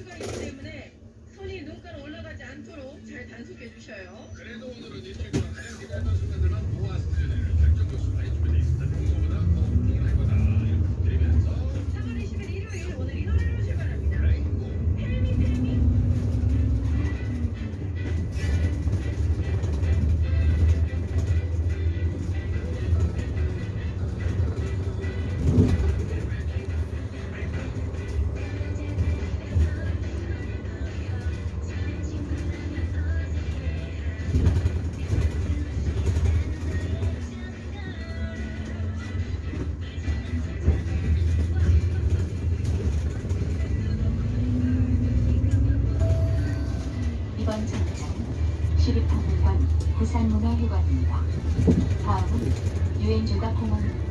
수가 있기 때문에 손이 눈가로 올라가지 않도록 잘 단속해 주셔요. 그래도 오늘 시립박물관 부산문화회관입니다. 다음은 유엔조가 공원입니다.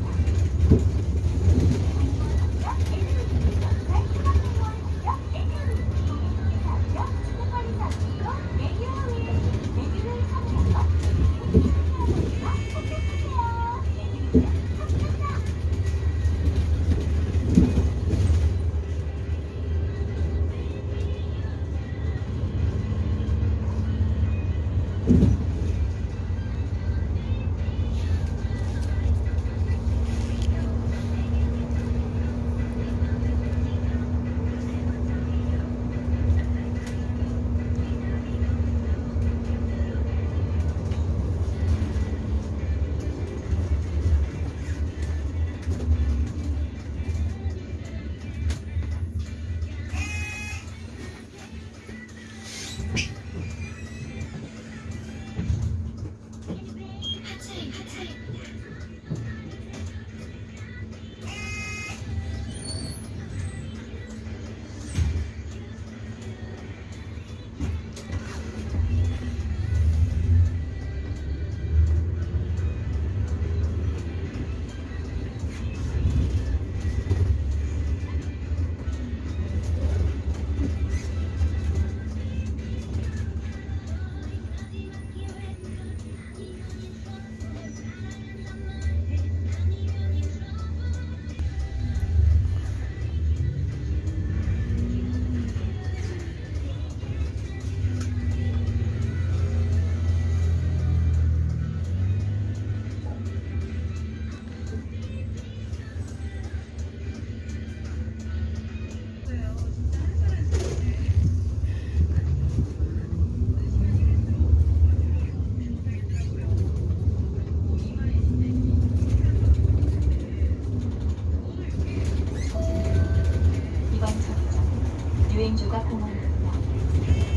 주행주가 공원입니다.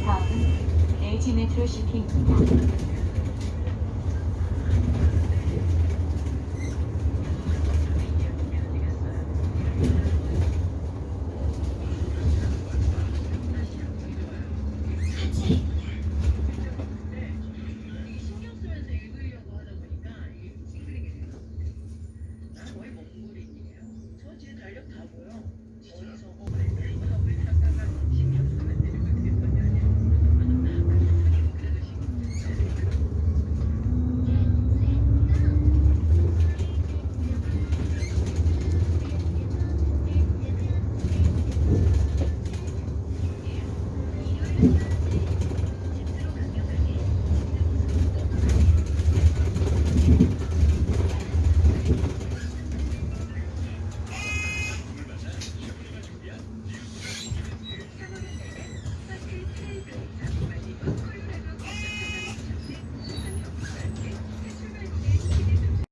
다음은 LG 메트로 시티입니다. 달력 다 보여. 어디서 어,